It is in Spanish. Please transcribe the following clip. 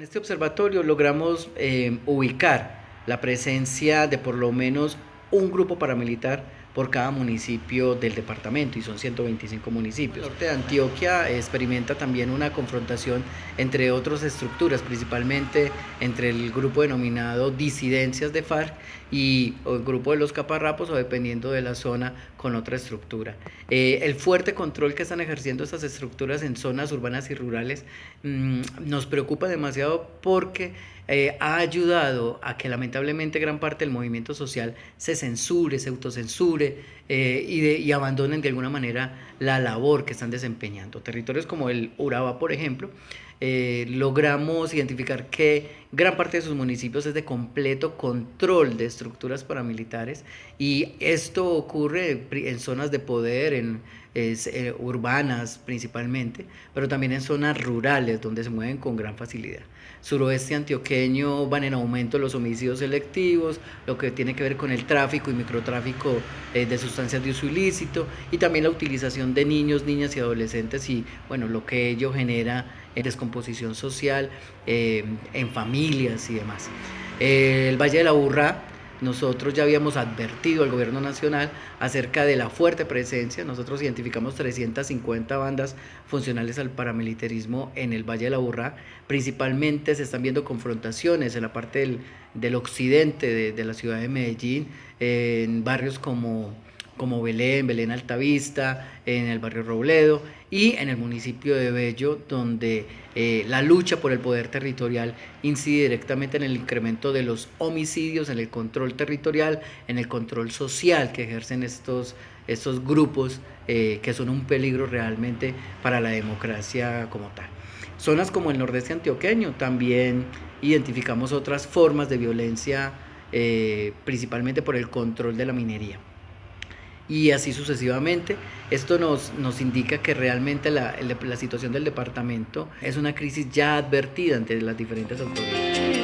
Con este observatorio logramos eh, ubicar la presencia de por lo menos un grupo paramilitar por cada municipio del departamento y son 125 municipios. El norte de Antioquia experimenta también una confrontación entre otras estructuras, principalmente entre el grupo denominado disidencias de FARC y el grupo de los caparrapos o dependiendo de la zona con otra estructura. Eh, el fuerte control que están ejerciendo estas estructuras en zonas urbanas y rurales mmm, nos preocupa demasiado porque eh, ha ayudado a que lamentablemente gran parte del movimiento social se censure, se autocensure eh, y, de, y, abandonen de alguna manera la labor que están desempeñando. Territorios como el Urabá, por ejemplo, eh, logramos identificar que gran parte de sus municipios es de completo control de estructuras paramilitares y esto ocurre en zonas de poder, en es, eh, urbanas principalmente, pero también en zonas rurales donde se mueven con gran facilidad. Suroeste antioqueño van en aumento los homicidios selectivos, lo que tiene que ver con el tráfico y microtráfico eh, de sustancias de uso ilícito y también la utilización de niños, niñas y adolescentes y bueno, lo que ello genera en descomposición social, eh, en familias y demás. el Valle de la Burra nosotros ya habíamos advertido al gobierno nacional acerca de la fuerte presencia, nosotros identificamos 350 bandas funcionales al paramilitarismo en el Valle de la Burra, principalmente se están viendo confrontaciones en la parte del, del occidente de, de, la ciudad de Medellín, en barrios como como Belén, Belén Altavista, en el barrio Robledo y en el municipio de Bello, donde eh, la lucha por el poder territorial incide directamente en el incremento de los homicidios, en el control territorial, en el control social que ejercen estos, estos grupos eh, que son un peligro realmente para la democracia como tal. Zonas como el nordeste antioqueño también identificamos otras formas de violencia, eh, principalmente por el control de la minería y así sucesivamente. Esto nos, nos indica que realmente la, la situación del departamento es una crisis ya advertida ante las diferentes autoridades.